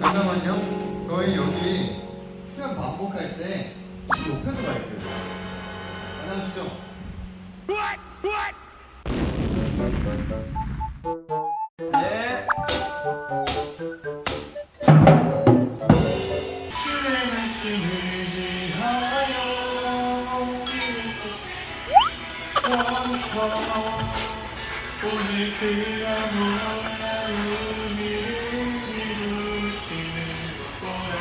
잠깐만요. 저희 여기 수면 반복할 때 높여서 갈게요. 안녕하시죠 말씀을 지하여 오늘 그 아무런 의미를 이루시는 것보다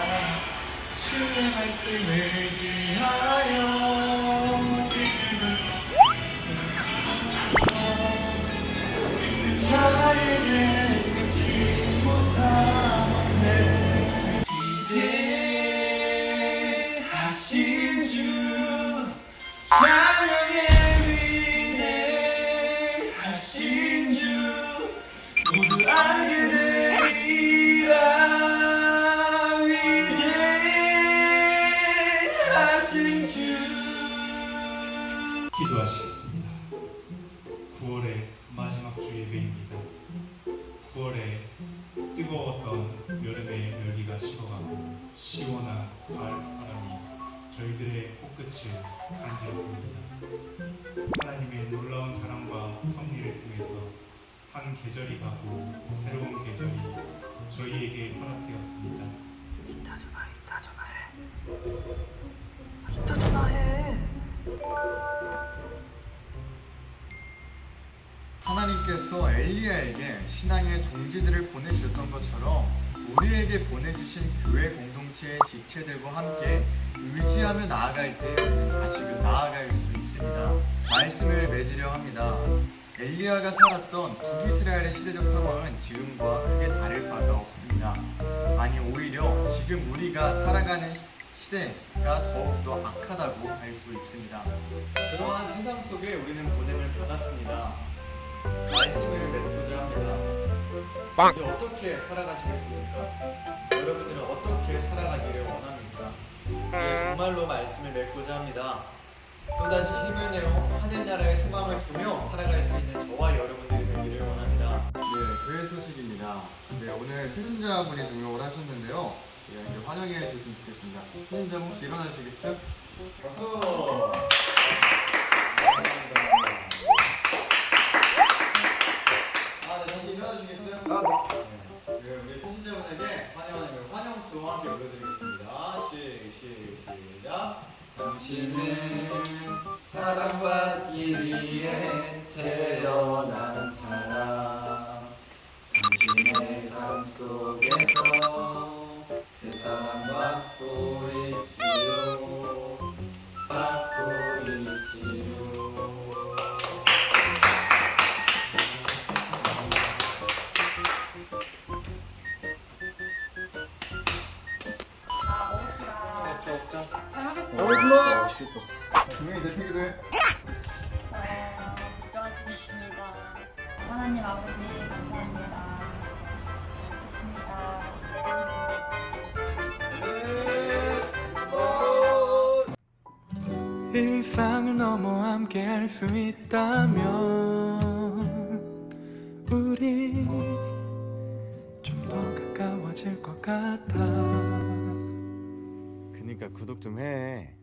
주의 말씀을 지하여 기도하시겠습니다. 9월의 마지막 주 예배입니다. 9월에 뜨거웠던 여름의 열기가 식어가고 시원한 가을 저희들의 코끝을 간지럽습니다. 하나님의 놀라운 사랑과 섭리를 통해서 한 계절이 가고 새로운 계절이 저희에게 허락되었습니다. 이따 전화해 이따 전화해 이따 전화해 하나님께서 엘리야에게 신앙의 동지들을 보내주셨던 것처럼 우리에게 보내주신 교회 공동체의 지체들과 함께 나아갈 때 다시금 나아갈 수 있습니다. 말씀을 맺으려 합니다. 엘리야가 살았던 북이스라엘의 시대적 상황은 지금과 크게 다를 바가 없습니다. 아니 오히려 지금 우리가 살아가는 시- 시대가 더욱더 악하다고 할 수 있습니다. 그러한 세상 속에 우리는 보냄을 받았습니다. 말씀을 맺고자 합니다. 이제 어떻게 살아가시겠습니까? 정말로 말씀을 맺고자 합니다. 또다시 힘을 내어 하늘나라의 소망을 두며 살아갈 수 있는 저와 여러분들이 되기를 원합니다. 네, 교회 소식입니다. 네, 오늘 신자분이 등록을 하셨는데요. 네, 이제 환영해 주셨으면 좋겠습니다. 신자 혹시 일어나시겠어요? 박수! 아, 네, 다시 일어나 주시겠어요? 아, 네. 당신은 사랑받기 위해 태어난 사람. 당신의 삶 속에서 맛있겠다. 분명히 대표기도 해. 하나님 아버지 감사합니다. 일상을 넘어 함께 할 수 있다면 우리 좀 더 가까워질 것 같아 그니까 구독 좀 해.